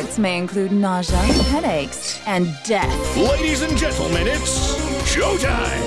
effects may include nausea, headaches, and death. Ladies and gentlemen, it's showtime!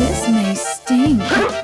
This may sting.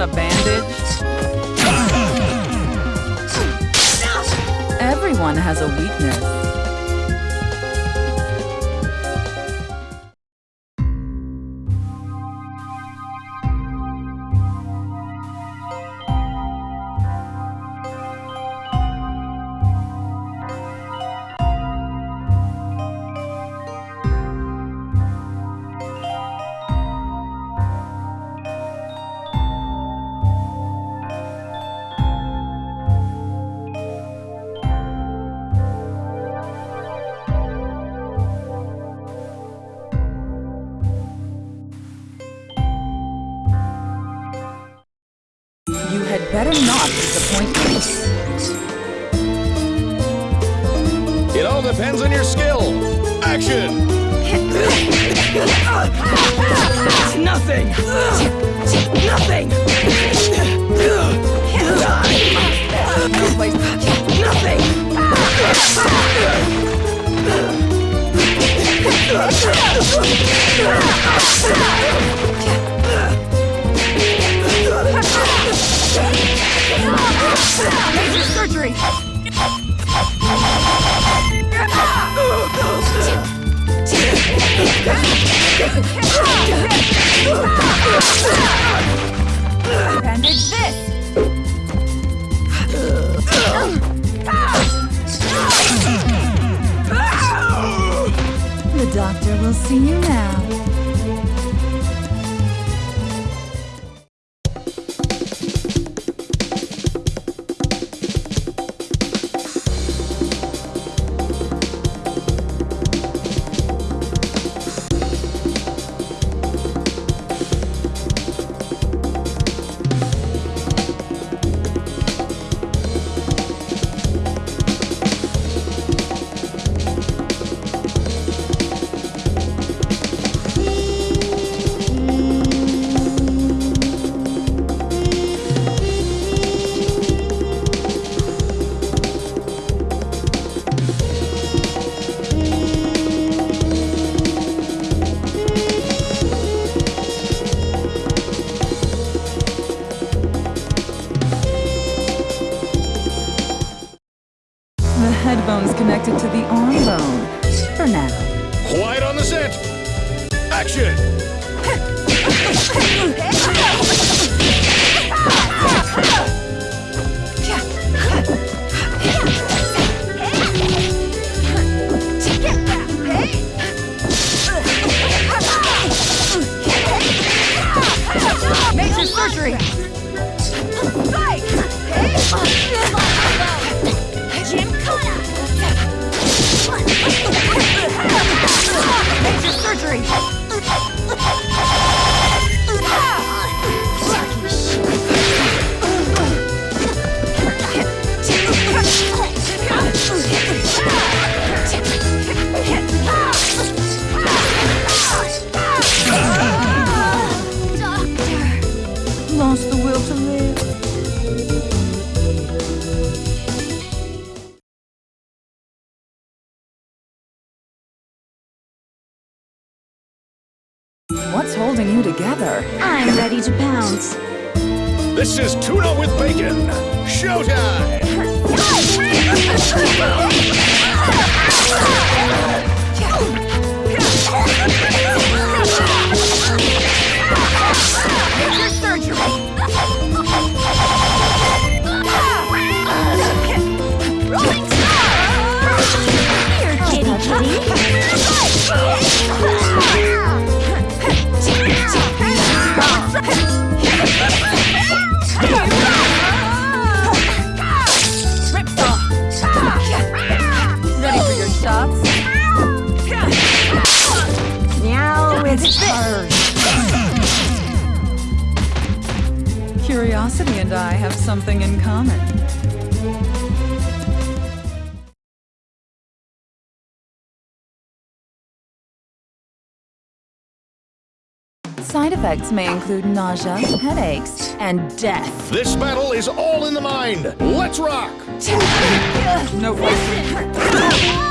Want a bandage? Everyone has a weakness. Nothing! Nothing! Nothing! Surgery. Bandage Headphones connected to the arm bone. For now. Quiet on the set! Action! Major surgery! Fight! Oh, holding you together? I'm ready to pounce. This is Tuna with Bacon. Showtime! effects may include nausea, headaches, and death. This battle is all in the mind. Let's rock! No fighting.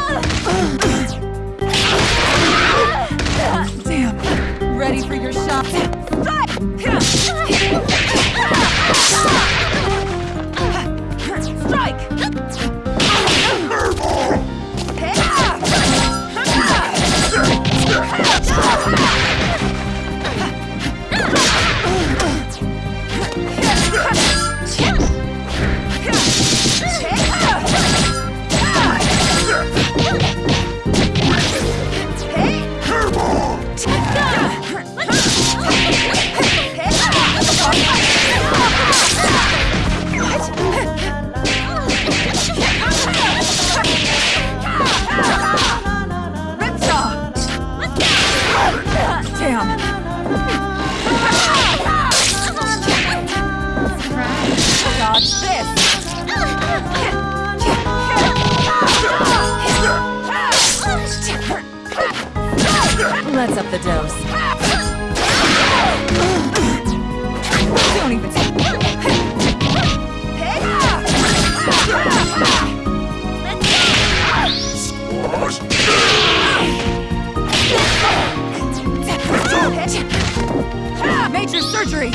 Don't even Major surgery!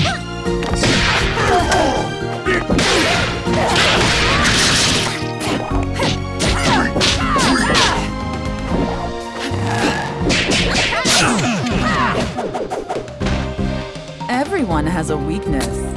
Everyone has a weakness.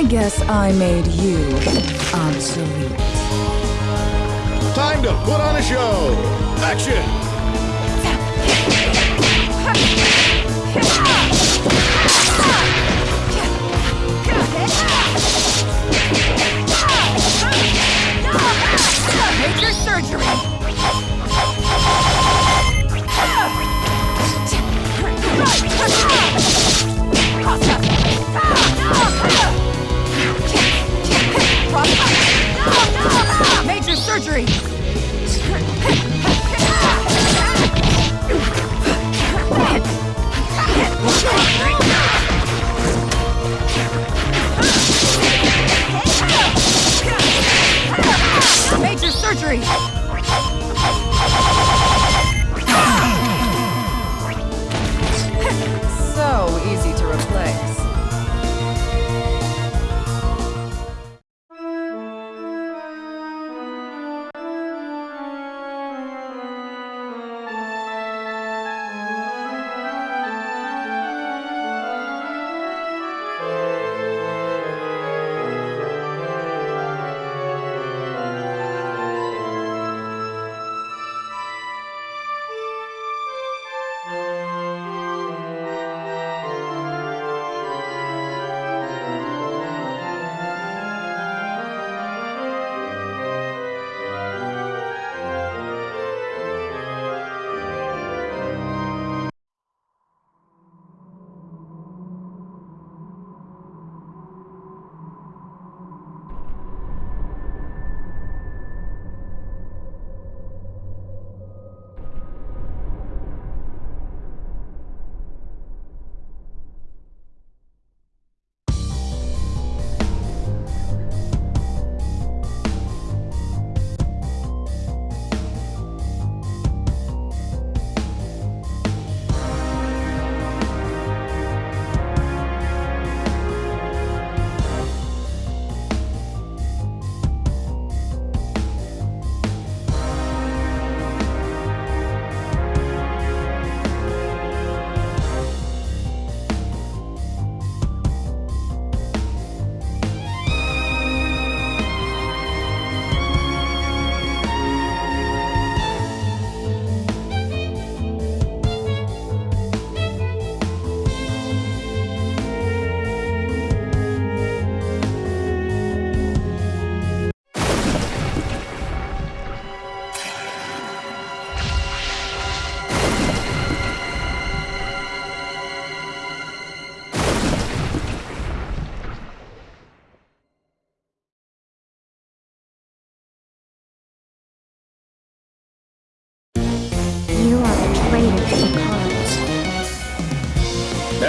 I guess I made you obsolete. Time to put on a show. Action! Major surgery!